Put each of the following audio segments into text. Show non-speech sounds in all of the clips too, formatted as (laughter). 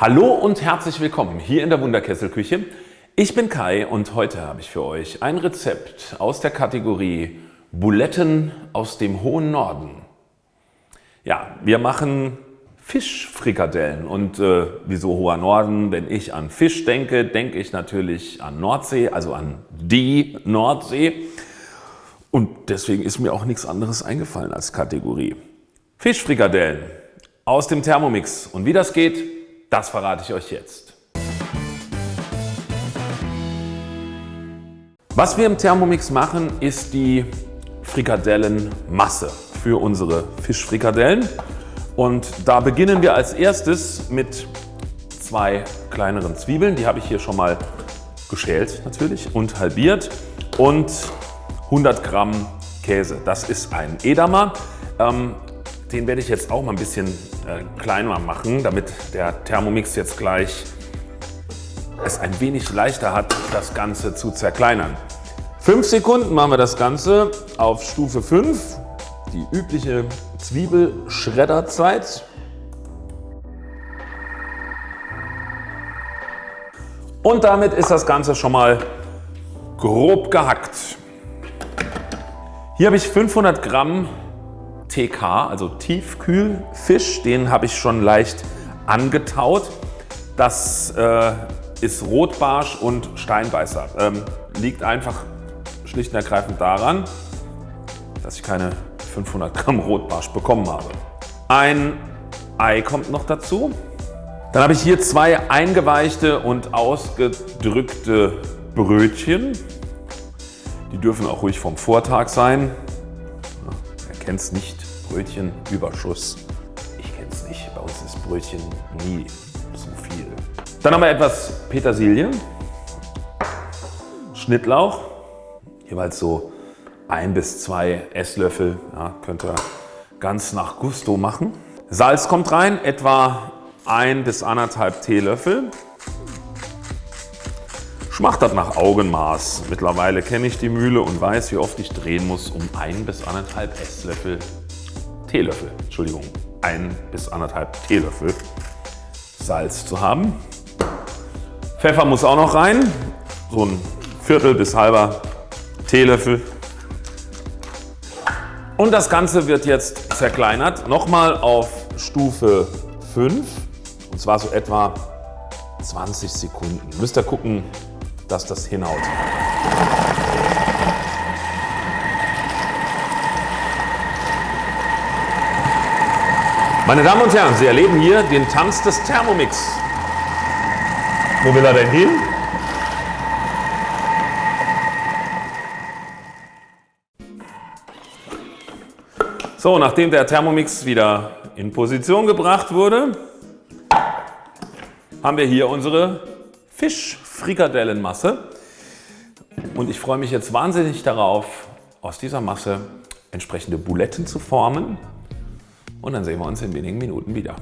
Hallo und herzlich willkommen hier in der Wunderkesselküche. Ich bin Kai und heute habe ich für euch ein Rezept aus der Kategorie Buletten aus dem hohen Norden. Ja, wir machen Fischfrikadellen und äh, wieso hoher Norden? Wenn ich an Fisch denke, denke ich natürlich an Nordsee, also an die Nordsee. Und deswegen ist mir auch nichts anderes eingefallen als Kategorie. Fischfrikadellen aus dem Thermomix. Und wie das geht, das verrate ich euch jetzt. Was wir im Thermomix machen, ist die Frikadellenmasse für unsere Fischfrikadellen. Und da beginnen wir als erstes mit zwei kleineren Zwiebeln. Die habe ich hier schon mal geschält natürlich und halbiert. Und 100 Gramm Käse. Das ist ein Edamer. Ähm, den werde ich jetzt auch mal ein bisschen äh, kleiner machen, damit der Thermomix jetzt gleich es ein wenig leichter hat, das Ganze zu zerkleinern. 5 Sekunden machen wir das Ganze auf Stufe 5, die übliche Zwiebelschredderzeit. Und damit ist das Ganze schon mal grob gehackt. Hier habe ich 500 Gramm TK, also Tiefkühlfisch. Den habe ich schon leicht angetaut. Das äh, ist Rotbarsch und Steinbeißer. Ähm, liegt einfach schlicht und ergreifend daran, dass ich keine 500 Gramm Rotbarsch bekommen habe. Ein Ei kommt noch dazu. Dann habe ich hier zwei eingeweichte und ausgedrückte Brötchen. Die dürfen auch ruhig vom Vortag sein kenne es nicht, Brötchenüberschuss. Ich kenne es nicht, bei uns ist Brötchen nie zu viel. Dann haben wir etwas Petersilie, Schnittlauch, jeweils so ein bis zwei Esslöffel, ja, könnt ihr ganz nach Gusto machen. Salz kommt rein, etwa ein bis anderthalb Teelöffel. Das nach Augenmaß. Mittlerweile kenne ich die Mühle und weiß, wie oft ich drehen muss, um ein bis anderthalb Esslöffel, Teelöffel, Entschuldigung, ein bis anderthalb Teelöffel Salz zu haben. Pfeffer muss auch noch rein, so ein Viertel bis halber Teelöffel. Und das Ganze wird jetzt zerkleinert, nochmal auf Stufe 5 und zwar so etwa 20 Sekunden. Müsst ihr gucken, dass das hinhaut. Meine Damen und Herren, Sie erleben hier den Tanz des Thermomix. Wo will er denn hin? So, nachdem der Thermomix wieder in Position gebracht wurde, haben wir hier unsere Fischfrikadellenmasse. Und ich freue mich jetzt wahnsinnig darauf, aus dieser Masse entsprechende Buletten zu formen. Und dann sehen wir uns in wenigen Minuten wieder.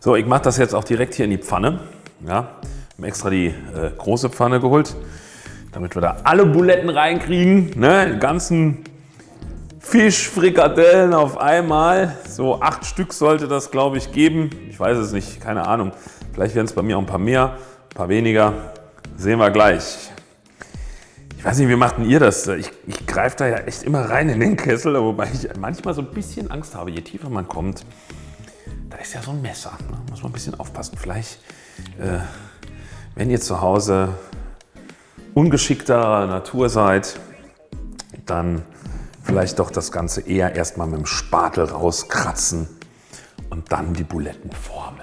So, ich mache das jetzt auch direkt hier in die Pfanne. Ja, habe extra die äh, große Pfanne geholt, damit wir da alle Buletten reinkriegen. Ne? Die ganzen Fischfrikadellen auf einmal. So acht Stück sollte das glaube ich geben. Ich weiß es nicht, keine Ahnung. Vielleicht werden es bei mir auch ein paar mehr. Ein paar weniger, sehen wir gleich. Ich weiß nicht, wie macht denn ihr das? Ich, ich greife da ja echt immer rein in den Kessel, wobei ich manchmal so ein bisschen Angst habe, je tiefer man kommt. Da ist ja so ein Messer, ne? muss man ein bisschen aufpassen. Vielleicht, äh, wenn ihr zu Hause ungeschickter Natur seid, dann vielleicht doch das Ganze eher erstmal mit dem Spatel rauskratzen und dann die Buletten formen.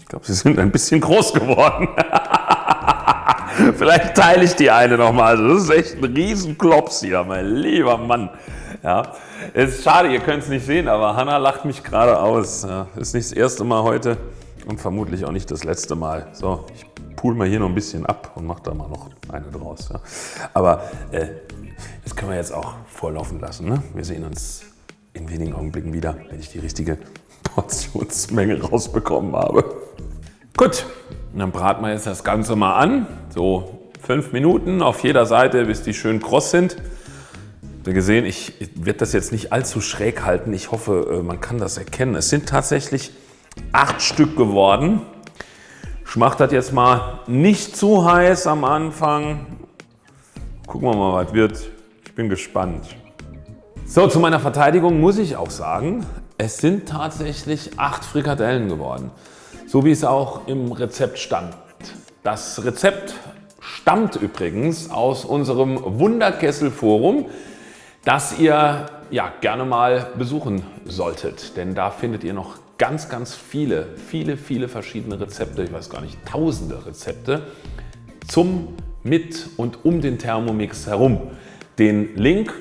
Ich glaube, sie sind ein bisschen groß geworden. (laughs) (laughs) Vielleicht teile ich die eine nochmal. Das ist echt ein Riesenklops hier, mein lieber Mann. Ja, es ist schade, ihr könnt es nicht sehen, aber Hanna lacht mich gerade aus. Ja, ist nicht das erste Mal heute und vermutlich auch nicht das letzte Mal. So, ich pool mal hier noch ein bisschen ab und mache da mal noch eine draus. Ja. Aber äh, das können wir jetzt auch vorlaufen lassen. Ne? Wir sehen uns in wenigen Augenblicken wieder, wenn ich die richtige (laughs) Portionsmenge rausbekommen habe. Gut, dann braten wir jetzt das Ganze mal an. So fünf Minuten auf jeder Seite, bis die schön kross sind. Habt gesehen, ich werde das jetzt nicht allzu schräg halten. Ich hoffe, äh, man kann das erkennen. Es sind tatsächlich acht Stück geworden. Ich mache das jetzt mal nicht zu heiß am Anfang. Gucken wir mal, was wird. Ich bin gespannt. So, zu meiner Verteidigung muss ich auch sagen, es sind tatsächlich acht Frikadellen geworden. So wie es auch im Rezept stand. Das Rezept stammt übrigens aus unserem Wunderkessel Forum, das ihr ja, gerne mal besuchen solltet. Denn da findet ihr noch ganz, ganz viele, viele, viele verschiedene Rezepte, ich weiß gar nicht, tausende Rezepte zum, mit und um den Thermomix herum. Den Link,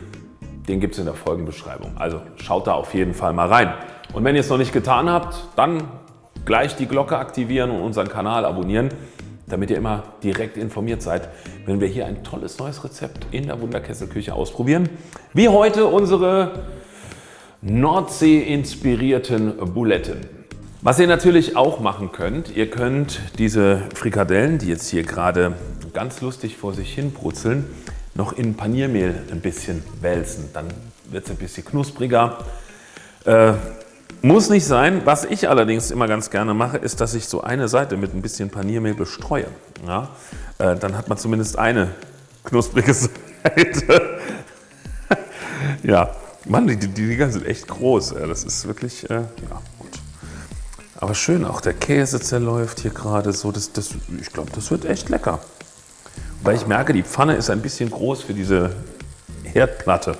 den gibt es in der Folgenbeschreibung. Also schaut da auf jeden Fall mal rein. Und wenn ihr es noch nicht getan habt, dann gleich die Glocke aktivieren und unseren Kanal abonnieren, damit ihr immer direkt informiert seid, wenn wir hier ein tolles neues Rezept in der Wunderkesselküche ausprobieren. Wie heute unsere Nordsee-inspirierten Buletten. Was ihr natürlich auch machen könnt, ihr könnt diese Frikadellen, die jetzt hier gerade ganz lustig vor sich hin brutzeln, noch in Paniermehl ein bisschen wälzen. Dann wird es ein bisschen knuspriger. Äh, muss nicht sein. Was ich allerdings immer ganz gerne mache, ist, dass ich so eine Seite mit ein bisschen Paniermehl bestreue. Ja? Äh, dann hat man zumindest eine knusprige (laughs) Seite. ja, Mann, die, die Dinger sind echt groß. Das ist wirklich, äh, ja gut. Aber schön, auch der Käse zerläuft hier gerade so. Das, das, ich glaube, das wird echt lecker. Weil ich merke, die Pfanne ist ein bisschen groß für diese Herdplatte.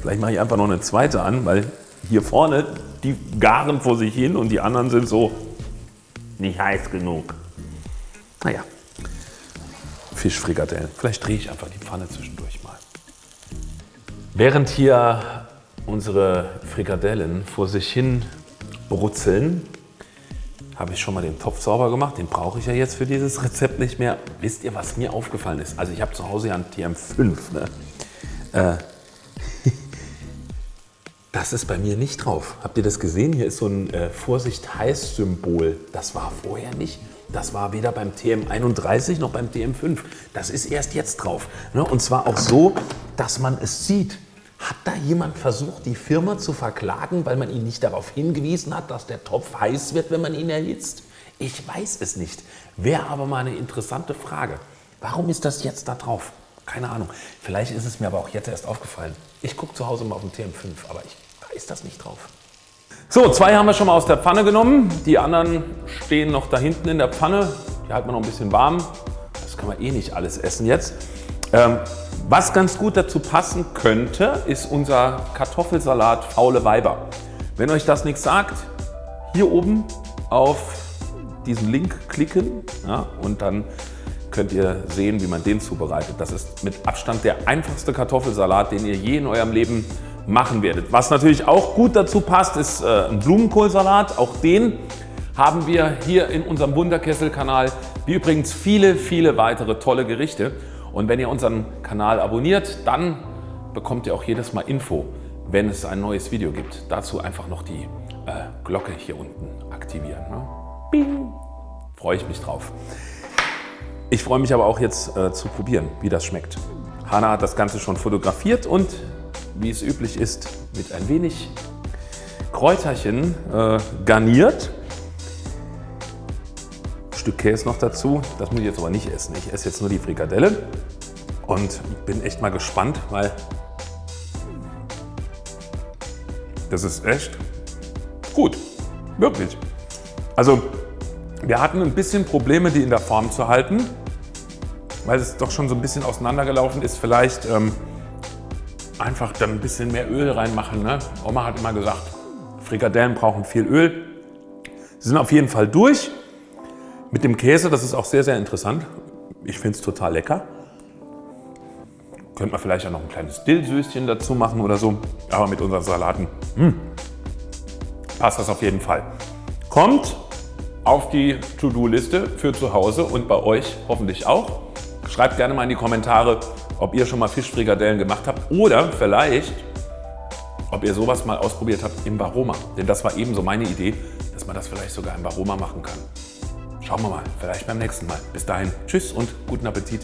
Vielleicht mache ich einfach noch eine zweite an, weil hier vorne, die garen vor sich hin und die anderen sind so nicht heiß genug. Naja, Fischfrikadellen. Vielleicht drehe ich einfach die Pfanne zwischendurch mal. Während hier unsere Frikadellen vor sich hin brutzeln, habe ich schon mal den Topf sauber gemacht. Den brauche ich ja jetzt für dieses Rezept nicht mehr. Wisst ihr, was mir aufgefallen ist? Also ich habe zu Hause ja einen TM5. Ne? Äh, das ist bei mir nicht drauf. Habt ihr das gesehen? Hier ist so ein äh, Vorsicht-Heiß-Symbol. Das war vorher nicht. Das war weder beim TM31 noch beim TM5. Das ist erst jetzt drauf. Ne? Und zwar auch so, dass man es sieht. Hat da jemand versucht, die Firma zu verklagen, weil man ihn nicht darauf hingewiesen hat, dass der Topf heiß wird, wenn man ihn erhitzt? Ich weiß es nicht. Wäre aber mal eine interessante Frage. Warum ist das jetzt da drauf? Keine Ahnung. Vielleicht ist es mir aber auch jetzt erst aufgefallen. Ich gucke zu Hause mal auf den TM5, aber ich, ist das nicht drauf. So, zwei haben wir schon mal aus der Pfanne genommen. Die anderen stehen noch da hinten in der Pfanne. Die halten wir noch ein bisschen warm. Das kann man eh nicht alles essen jetzt. Ähm, was ganz gut dazu passen könnte, ist unser Kartoffelsalat Faule Weiber. Wenn euch das nichts sagt, hier oben auf diesen Link klicken ja, und dann könnt ihr sehen, wie man den zubereitet. Das ist mit Abstand der einfachste Kartoffelsalat, den ihr je in eurem Leben machen werdet. Was natürlich auch gut dazu passt, ist äh, ein Blumenkohlsalat. Auch den haben wir hier in unserem Wunderkessel-Kanal, wie übrigens viele, viele weitere tolle Gerichte. Und wenn ihr unseren Kanal abonniert, dann bekommt ihr auch jedes Mal Info, wenn es ein neues Video gibt. Dazu einfach noch die äh, Glocke hier unten aktivieren. Ne? Bing! Freue ich mich drauf. Ich freue mich aber auch jetzt äh, zu probieren, wie das schmeckt. Hanna hat das Ganze schon fotografiert und wie es üblich ist, mit ein wenig Kräuterchen äh, garniert. Ein Stück Käse noch dazu. Das muss ich jetzt aber nicht essen. Ich esse jetzt nur die Frikadelle und bin echt mal gespannt, weil das ist echt gut. Wirklich. Also wir hatten ein bisschen Probleme, die in der Form zu halten weil es doch schon so ein bisschen auseinandergelaufen ist, vielleicht ähm, einfach dann ein bisschen mehr Öl reinmachen. Ne? Oma hat immer gesagt, Frikadellen brauchen viel Öl. Sie sind auf jeden Fall durch. Mit dem Käse, das ist auch sehr, sehr interessant. Ich finde es total lecker. Könnte man vielleicht auch noch ein kleines Dillsöschen dazu machen oder so. Aber mit unseren Salaten mh, hm, passt das auf jeden Fall. Kommt auf die To-Do-Liste für zu Hause und bei euch hoffentlich auch. Schreibt gerne mal in die Kommentare, ob ihr schon mal Fischfrikadellen gemacht habt oder vielleicht, ob ihr sowas mal ausprobiert habt im Varoma. Denn das war ebenso meine Idee, dass man das vielleicht sogar im Varoma machen kann. Schauen wir mal, vielleicht beim nächsten Mal. Bis dahin, tschüss und guten Appetit.